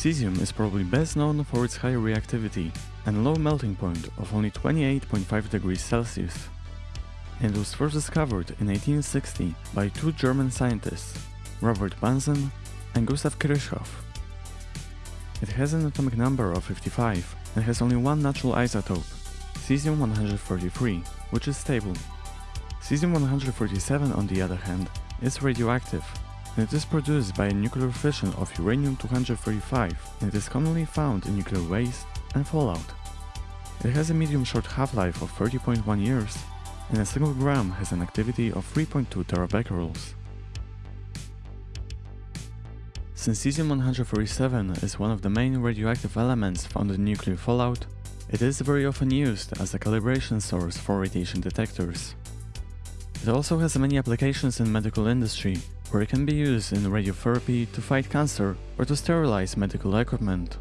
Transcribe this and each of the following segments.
Cesium is probably best known for its high reactivity and low melting point of only 28.5 degrees Celsius. It was first discovered in 1860 by two German scientists, Robert Bunsen and Gustav Kirchhoff. It has an atomic number of 55 and has only one natural isotope, cesium-133, which is stable. Cesium-137 on the other hand is radioactive it is produced by a nuclear fission of uranium-235 and is commonly found in nuclear waste and fallout. It has a medium short half-life of 30.1 years and a single gram has an activity of 3.2 terabecquerels. Since cesium-137 is one of the main radioactive elements found in nuclear fallout, it is very often used as a calibration source for radiation detectors. It also has many applications in medical industry, where it can be used in radiotherapy to fight cancer or to sterilize medical equipment.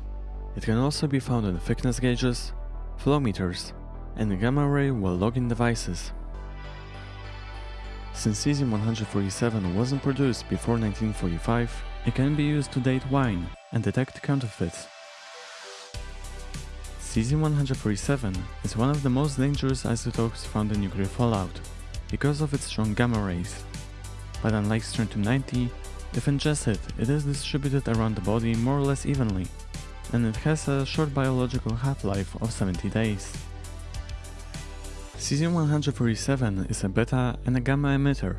It can also be found in thickness gauges, flow meters, and gamma-ray well logging devices. Since cesium-147 wasn't produced before 1945, it can be used to date wine and detect counterfeits. Cesium-147 is one of the most dangerous isotopes found in nuclear fallout because of its strong gamma rays. But unlike strontium-90, if ingested, it is distributed around the body more or less evenly, and it has a short biological half-life of 70 days. Cesium-147 is a beta and a gamma emitter.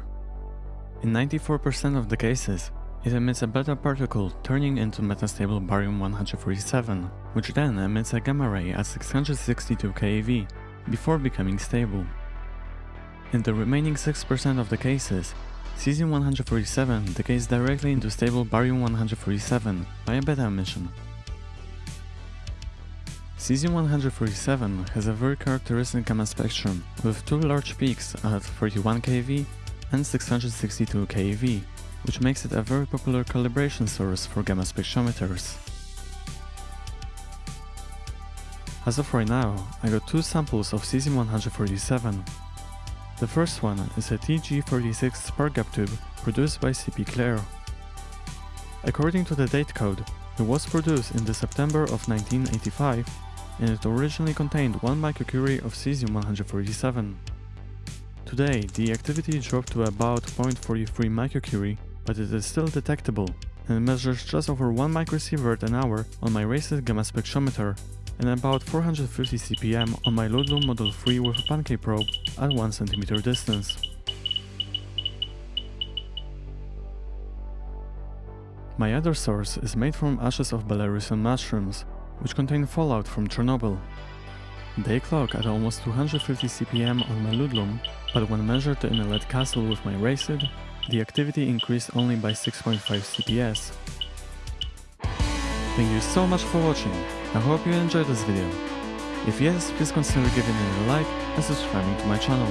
In 94% of the cases, it emits a beta particle turning into metastable barium-147, which then emits a gamma ray at 662 keV, before becoming stable. In the remaining 6% of the cases, Cesium-147 decays directly into stable barium-147 by a beta emission. Cesium-147 has a very characteristic gamma spectrum with two large peaks at 31 keV and 662 keV, which makes it a very popular calibration source for gamma spectrometers. As of right now, I got two samples of cesium-147 the first one is a TG36 spark gap tube produced by CP Clare. According to the date code, it was produced in the September of 1985 and it originally contained 1 microcurie of cesium-147. Today, the activity dropped to about 0.43 microcurie, but it is still detectable and measures just over 1 microsievert an hour on my Raysid gamma spectrometer and about 450 CPM on my Ludlum Model 3 with a pancake probe at 1 cm distance. My other source is made from ashes of Belarusian mushrooms, which contain fallout from Chernobyl. They clock at almost 250 CPM on my Ludlum, but when measured in a lead castle with my Raysid, the activity increased only by 6.5 CPS. Thank you so much for watching. I hope you enjoyed this video. If yes, please consider giving it a like and subscribing to my channel.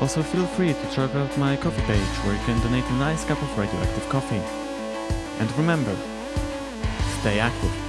Also feel free to check out my Ko-fi page where you can donate a nice cup of radioactive coffee. And remember, stay active.